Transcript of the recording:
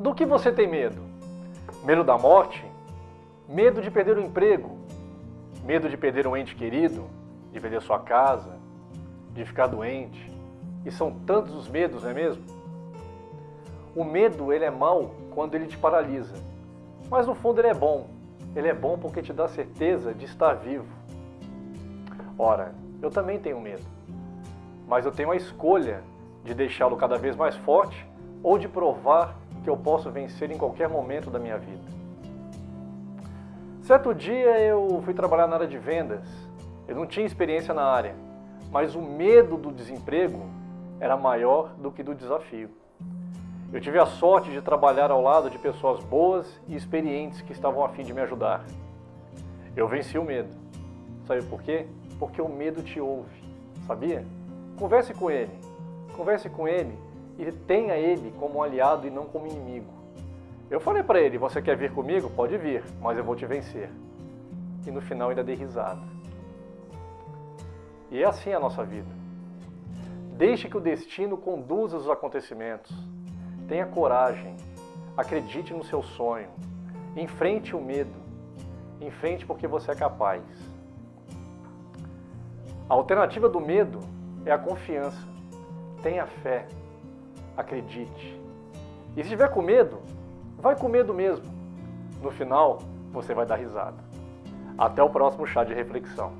Do que você tem medo? Medo da morte? Medo de perder o emprego? Medo de perder um ente querido? De perder sua casa? De ficar doente? E são tantos os medos, não é mesmo? O medo, ele é mau quando ele te paralisa. Mas no fundo ele é bom. Ele é bom porque te dá certeza de estar vivo. Ora, eu também tenho medo. Mas eu tenho a escolha de deixá-lo cada vez mais forte ou de provar que eu posso vencer em qualquer momento da minha vida. Certo dia eu fui trabalhar na área de vendas. Eu não tinha experiência na área, mas o medo do desemprego era maior do que do desafio. Eu tive a sorte de trabalhar ao lado de pessoas boas e experientes que estavam a fim de me ajudar. Eu venci o medo. Sabe por quê? Porque o medo te ouve, sabia? Converse com ele. Converse com ele e tenha ele como aliado e não como inimigo. Eu falei para ele, você quer vir comigo? Pode vir, mas eu vou te vencer. E no final ainda dei risada. E é assim a nossa vida. Deixe que o destino conduza os acontecimentos. Tenha coragem, acredite no seu sonho, enfrente o medo, enfrente porque você é capaz. A alternativa do medo é a confiança. Tenha fé, acredite. E se tiver com medo, vai com medo mesmo. No final, você vai dar risada. Até o próximo chá de reflexão.